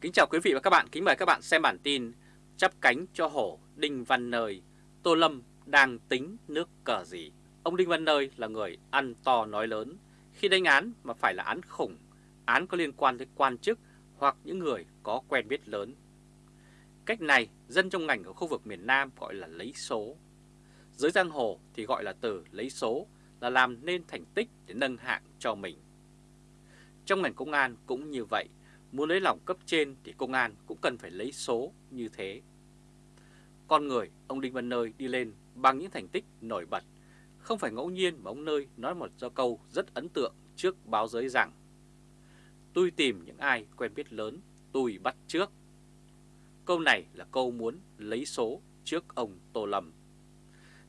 Kính chào quý vị và các bạn, kính mời các bạn xem bản tin Chắp cánh cho hổ Đinh Văn Nơi, Tô Lâm đang tính nước cờ gì? Ông Đinh Văn Nơi là người ăn to nói lớn, khi đánh án mà phải là án khủng, án có liên quan tới quan chức hoặc những người có quen biết lớn. Cách này, dân trong ngành ở khu vực miền Nam gọi là lấy số. Dưới giang hồ thì gọi là từ lấy số là làm nên thành tích để nâng hạng cho mình. Trong ngành công an cũng như vậy, muốn lấy lòng cấp trên thì công an cũng cần phải lấy số như thế. Con người, ông Đinh Văn Nơi đi lên bằng những thành tích nổi bật. Không phải ngẫu nhiên mà ông Nơi nói một do câu rất ấn tượng trước báo giới rằng Tôi tìm những ai quen biết lớn, tôi bắt trước. Câu này là câu muốn lấy số trước ông Tô Lâm.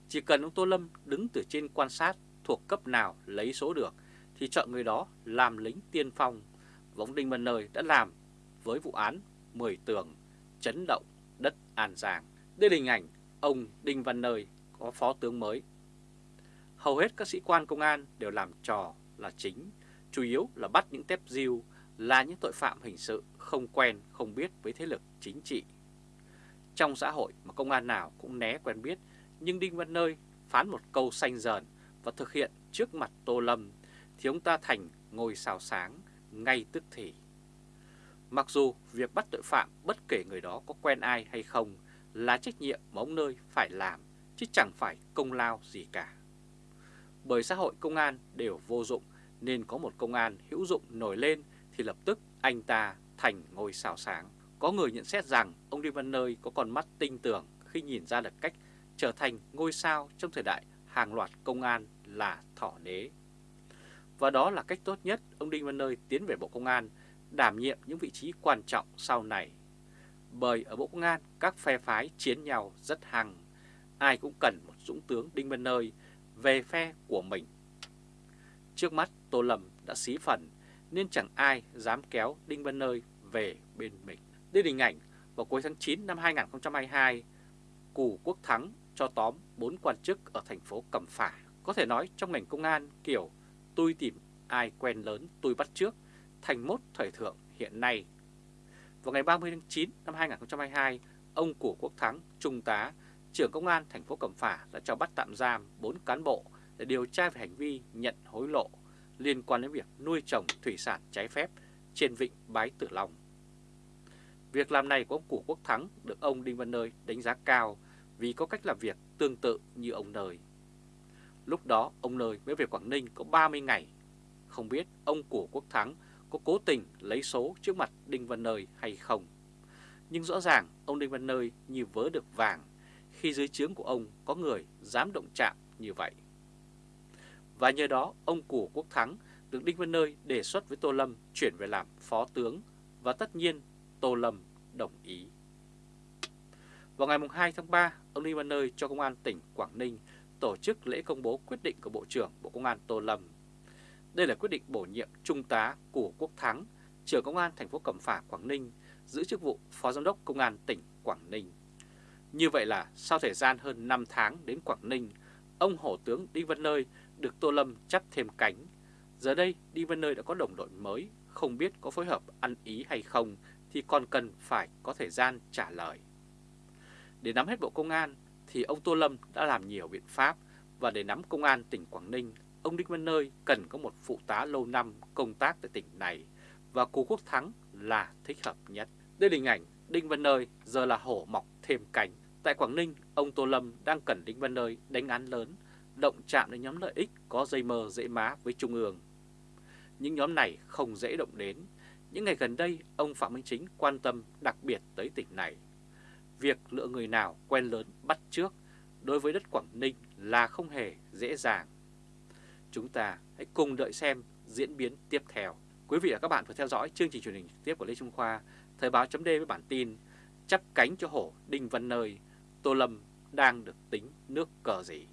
Chỉ cần ông Tô Lâm đứng từ trên quan sát thuộc cấp nào lấy số được thì chọn người đó làm lính tiên phong. Và ông Đinh Văn Nơi đã làm với vụ án 10 tường chấn động đất An Giang. Đây là hình ảnh ông Đinh Văn Nơi có phó tướng mới. Hầu hết các sĩ quan công an đều làm trò là chính, chủ yếu là bắt những tép diêu, là những tội phạm hình sự không quen, không biết với thế lực chính trị. Trong xã hội mà công an nào cũng né quen biết, nhưng Đinh Văn Nơi phán một câu xanh dờn và thực hiện trước mặt Tô Lâm, thì ông ta thành ngôi sao sáng ngay tức thì. Mặc dù việc bắt tội phạm bất kể người đó có quen ai hay không là trách nhiệm mà ông Nơi phải làm, chứ chẳng phải công lao gì cả. Bởi xã hội công an đều vô dụng nên có một công an hữu dụng nổi lên thì lập tức anh ta thành ngôi sao sáng. Có người nhận xét rằng ông Đinh Văn Nơi có con mắt tinh tường khi nhìn ra được cách trở thành ngôi sao trong thời đại hàng loạt công an là thỏ nế. Và đó là cách tốt nhất ông Đinh Văn Nơi tiến về Bộ Công an đảm nhiệm những vị trí quan trọng sau này. Bởi ở Bộ Công an các phe phái chiến nhau rất hăng, ai cũng cần một dũng tướng Đinh Văn Nơi về phe của mình. Trước mắt Tô Lâm đã xí phần nên chẳng ai dám kéo Đinh Văn Nơi về bên mình. Đây hình ảnh vào cuối tháng 9 năm 2022, Cù Quốc Thắng cho tóm 4 quan chức ở thành phố Cẩm Phả. Có thể nói trong ngành công an kiểu tôi tìm ai quen lớn tôi bắt trước thành mốt thời thượng hiện nay. Vào ngày 30 tháng 9 năm 2022, ông của Quốc Thắng, Trung tá, trưởng công an thành phố Cẩm Phả đã cho bắt tạm giam 4 cán bộ để điều tra về hành vi nhận hối lộ liên quan đến việc nuôi trồng thủy sản trái phép trên vịnh Bái Tử Long. Việc làm này của ông Củ Quốc Thắng được ông Đinh Văn Nơi đánh giá cao vì có cách làm việc tương tự như ông Nơi. Lúc đó ông Nơi mới về Quảng Ninh có 30 ngày. Không biết ông của Quốc Thắng có cố tình lấy số trước mặt Đinh Văn Nơi hay không. Nhưng rõ ràng ông Đinh Văn Nơi như vớ được vàng khi dưới trướng của ông có người dám động chạm như vậy. Và nhờ đó ông của Quốc Thắng được Đinh Văn Nơi đề xuất với Tô Lâm chuyển về làm phó tướng và tất nhiên Tô Lâm đồng ý. Vào ngày 2 tháng 3, ông Đinh Văn Nơi cho Công an tỉnh Quảng Ninh tổ chức lễ công bố quyết định của Bộ trưởng Bộ Công an Tô Lâm. Đây là quyết định bổ nhiệm Trung tá của Quốc Thắng, trưởng Công an thành phố Cẩm Phả, Quảng Ninh, giữ chức vụ Phó Giám đốc Công an tỉnh Quảng Ninh. Như vậy là sau thời gian hơn 5 tháng đến Quảng Ninh, ông Hổ tướng Đinh Văn Nơi được Tô Lâm chắp thêm cánh. Giờ đây Đinh Văn Nơi đã có đồng đội mới, không biết có phối hợp ăn ý hay không thì còn cần phải có thời gian trả lời. Để nắm hết Bộ Công an thì ông Tô Lâm đã làm nhiều biện pháp và để nắm Công an tỉnh Quảng Ninh, ông Đinh Văn Nơi cần có một phụ tá lâu năm công tác tại tỉnh này và Cú Quốc Thắng là thích hợp nhất. Đây là hình ảnh Đinh Văn Nơi giờ là hổ mọc thêm cánh. Tại Quảng Ninh, ông Tô Lâm đang cần Đinh Văn Nơi đánh án lớn, động chạm đến nhóm lợi ích có dây mơ dễ má với Trung ương. Những nhóm này không dễ động đến. Những ngày gần đây, ông Phạm Minh Chính quan tâm đặc biệt tới tỉnh này. Việc lựa người nào quen lớn bắt trước đối với đất Quảng Ninh là không hề dễ dàng. Chúng ta hãy cùng đợi xem diễn biến tiếp theo. Quý vị và các bạn vừa theo dõi chương trình truyền hình trực tiếp của Lê Trung Khoa, Thời báo chấm với bản tin Chắp cánh cho hổ Đinh Văn Nơi, Tô Lâm đang được tính nước cờ gì.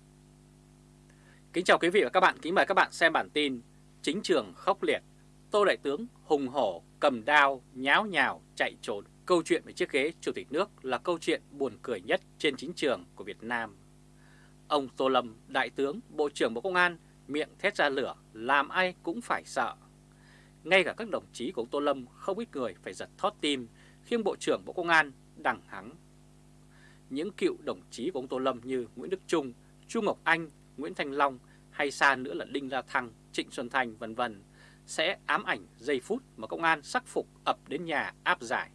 Kính chào quý vị và các bạn, kính mời các bạn xem bản tin Chính trường khốc liệt, Tô Đại Tướng hùng hổ cầm đao nháo nhào chạy trốn. Câu chuyện về chiếc ghế Chủ tịch nước là câu chuyện buồn cười nhất trên chính trường của Việt Nam. Ông Tô Lâm, Đại tướng, Bộ trưởng Bộ Công an, miệng thét ra lửa, làm ai cũng phải sợ. Ngay cả các đồng chí của ông Tô Lâm không ít người phải giật thót tim khi Bộ trưởng Bộ Công an đằng hắng. Những cựu đồng chí của ông Tô Lâm như Nguyễn Đức Trung, Chu Ngọc Anh, Nguyễn Thanh Long hay xa nữa là Đinh La Thăng, Trịnh Xuân thành vân vân sẽ ám ảnh giây phút mà công an sắc phục ập đến nhà áp giải.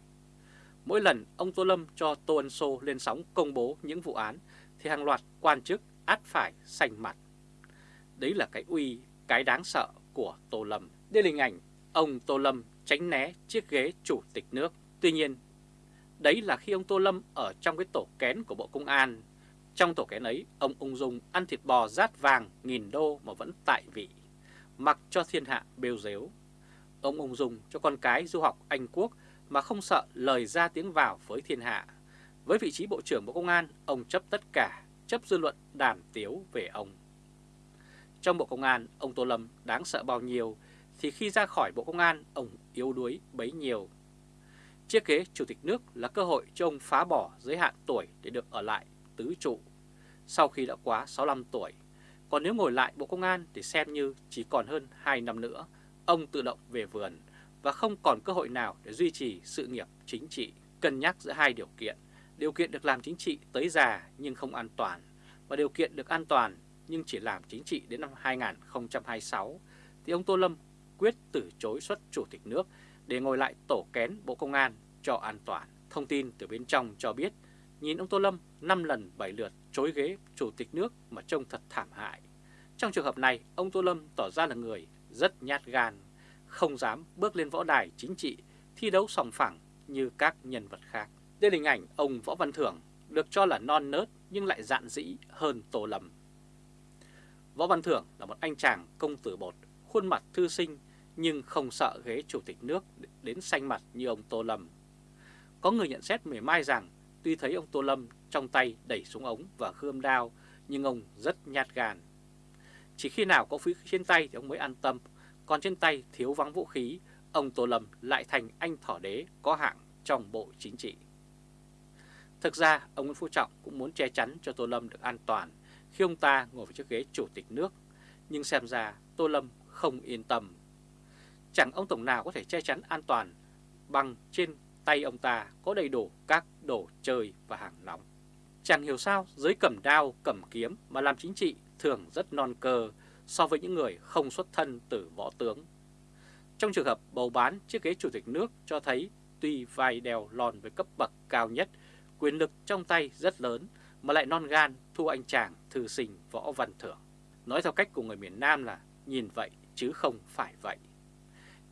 Mỗi lần ông Tô Lâm cho Tô Ân Sô lên sóng công bố những vụ án thì hàng loạt quan chức át phải sành mặt. Đấy là cái uy, cái đáng sợ của Tô Lâm. Đây là hình ảnh ông Tô Lâm tránh né chiếc ghế chủ tịch nước. Tuy nhiên, đấy là khi ông Tô Lâm ở trong cái tổ kén của Bộ Công an. Trong tổ kén ấy, ông ung dung ăn thịt bò rát vàng nghìn đô mà vẫn tại vị, mặc cho thiên hạ bêu dếu. Ông ung dung cho con cái du học Anh Quốc mà không sợ lời ra tiếng vào với thiên hạ. Với vị trí Bộ trưởng Bộ Công an, ông chấp tất cả, chấp dư luận đàm tiếu về ông. Trong Bộ Công an, ông Tô Lâm đáng sợ bao nhiêu, thì khi ra khỏi Bộ Công an, ông yếu đuối bấy nhiêu. Chiếc ghế Chủ tịch nước là cơ hội cho ông phá bỏ giới hạn tuổi để được ở lại tứ trụ sau khi đã quá 65 tuổi. Còn nếu ngồi lại Bộ Công an thì xem như chỉ còn hơn 2 năm nữa, ông tự động về vườn và không còn cơ hội nào để duy trì sự nghiệp chính trị. Cân nhắc giữa hai điều kiện, điều kiện được làm chính trị tới già nhưng không an toàn, và điều kiện được an toàn nhưng chỉ làm chính trị đến năm 2026, thì ông Tô Lâm quyết từ chối xuất chủ tịch nước để ngồi lại tổ kén Bộ Công an cho an toàn. Thông tin từ bên trong cho biết, nhìn ông Tô Lâm 5 lần 7 lượt chối ghế chủ tịch nước mà trông thật thảm hại. Trong trường hợp này, ông Tô Lâm tỏ ra là người rất nhát gan, không dám bước lên võ đài chính trị thi đấu sòng phẳng như các nhân vật khác. Đây là hình ảnh ông Võ Văn Thưởng được cho là non nớt nhưng lại dạn dĩ hơn Tô Lâm. Võ Văn Thưởng là một anh chàng công tử bột, khuôn mặt thư sinh nhưng không sợ ghế chủ tịch nước đến xanh mặt như ông Tô Lâm. Có người nhận xét mỉa mai rằng tuy thấy ông Tô Lâm trong tay đẩy súng ống và gươm đao nhưng ông rất nhát gan. Chỉ khi nào có vũ khí trên tay thì ông mới an tâm, còn trên tay thiếu vắng vũ khí, ông Tô Lâm lại thành anh thỏ đế có hạng trong bộ chính trị. Thực ra, ông Nguyễn Phú Trọng cũng muốn che chắn cho Tô Lâm được an toàn khi ông ta ngồi vào chiếc ghế chủ tịch nước, nhưng xem ra Tô Lâm không yên tâm. Chẳng ông Tổng nào có thể che chắn an toàn bằng trên tay ông ta có đầy đủ các đồ chơi và hàng nóng. Chẳng hiểu sao giới cầm đao, cầm kiếm mà làm chính trị thường rất non cơ so với những người không xuất thân từ võ tướng. Trong trường hợp bầu bán chiếc ghế chủ tịch nước cho thấy tuy vai đèo lòn với cấp bậc cao nhất, quyền lực trong tay rất lớn mà lại non gan thu anh chàng thư sinh võ văn thưởng. Nói theo cách của người miền Nam là nhìn vậy chứ không phải vậy.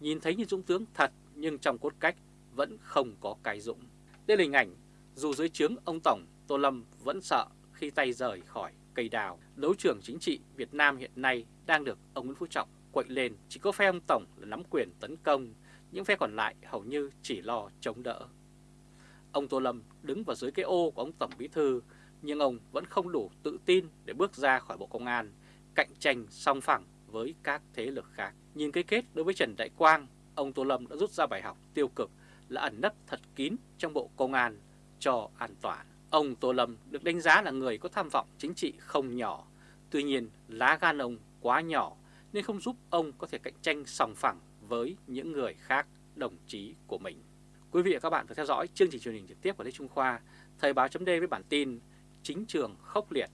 Nhìn thấy như dũng tướng thật nhưng trong cốt cách vẫn không có cái dũng. Đây là hình ảnh dù dưới trướng ông Tổng Tô Lâm vẫn sợ khi tay rời khỏi cây đào. Đấu trường chính trị Việt Nam hiện nay đang được ông Nguyễn Phú Trọng quậy lên. Chỉ có phe ông Tổng là nắm quyền tấn công, những phe còn lại hầu như chỉ lo chống đỡ. Ông Tô Lâm đứng vào dưới cái ô của ông Tổng Bí Thư, nhưng ông vẫn không đủ tự tin để bước ra khỏi Bộ Công an, cạnh tranh song phẳng với các thế lực khác. Nhìn cái kết đối với Trần Đại Quang, ông Tô Lâm đã rút ra bài học tiêu cực là ẩn nấp thật kín trong Bộ Công an cho an toàn. Ông Tô Lâm được đánh giá là người có tham vọng chính trị không nhỏ, tuy nhiên lá gan ông quá nhỏ nên không giúp ông có thể cạnh tranh sòng phẳng với những người khác đồng chí của mình. Quý vị và các bạn vừa theo dõi chương trình truyền hình trực tiếp của Lê Trung Khoa, Thời báo chấm với bản tin Chính trường khốc liệt,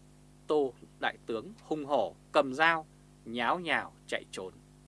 Tô Đại tướng hung hổ cầm dao, nháo nhào chạy trốn.